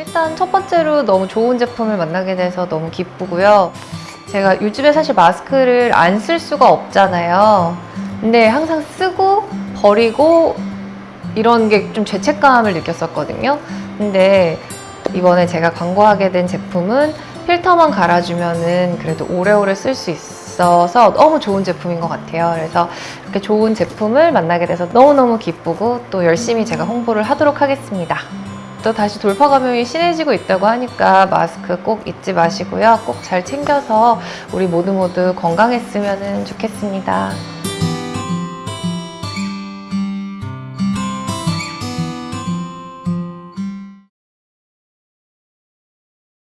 일단 첫 번째로 너무 좋은 제품을 만나게 돼서 너무 기쁘고요. 제가 요즘에 사실 마스크를 안 쓸 수가 없잖아요. 근데 항상 쓰고 버리고 이런 게 좀 죄책감을 느꼈었거든요. 근데 이번에 제가 광고하게 된 제품은 필터만 갈아주면은 그래도 오래오래 쓸 수 있어서 너무 좋은 제품인 것 같아요. 그래서 이렇게 좋은 제품을 만나게 돼서 너무너무 기쁘고 또 열심히 제가 홍보를 하도록 하겠습니다. 또 다시 돌파 감염이 심해지고 있다고 하니까 마스크 꼭 잊지 마시고요. 꼭 잘 챙겨서 우리 모두 모두 건강했으면 좋겠습니다.